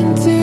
into